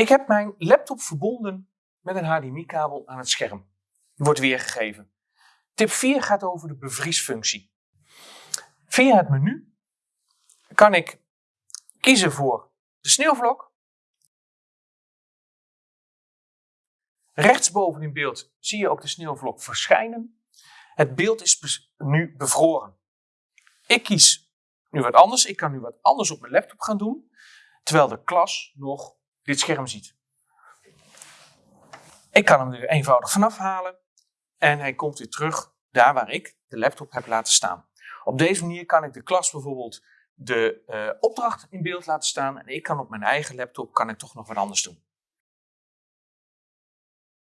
Ik heb mijn laptop verbonden met een HDMI-kabel aan het scherm. Die wordt weergegeven. Tip 4 gaat over de bevriesfunctie. Via het menu kan ik kiezen voor de sneeuwvlok. Rechtsboven in beeld zie je ook de sneeuwvlok verschijnen. Het beeld is nu bevroren. Ik kies nu wat anders. Ik kan nu wat anders op mijn laptop gaan doen, terwijl de klas nog dit scherm ziet. Ik kan hem er eenvoudig vanaf halen en hij komt weer terug daar waar ik de laptop heb laten staan. Op deze manier kan ik de klas bijvoorbeeld de uh, opdracht in beeld laten staan en ik kan op mijn eigen laptop kan ik toch nog wat anders doen.